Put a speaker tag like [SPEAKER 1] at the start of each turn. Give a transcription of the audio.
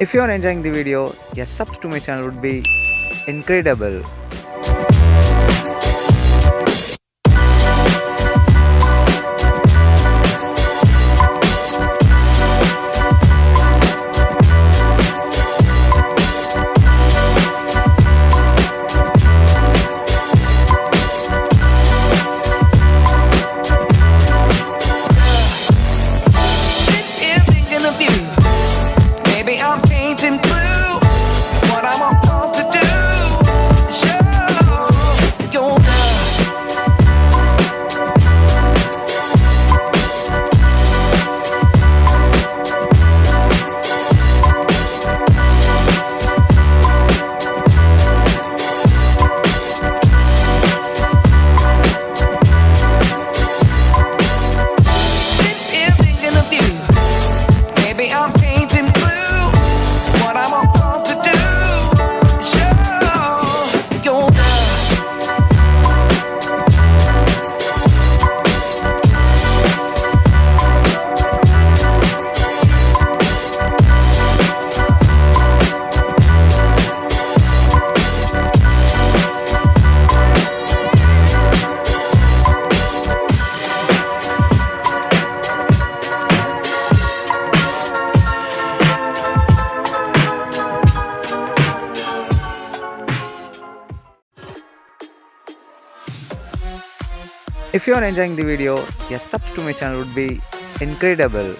[SPEAKER 1] If you are enjoying the video, your subs to my channel would be incredible. If you are enjoying the video, your subs to my channel would be incredible.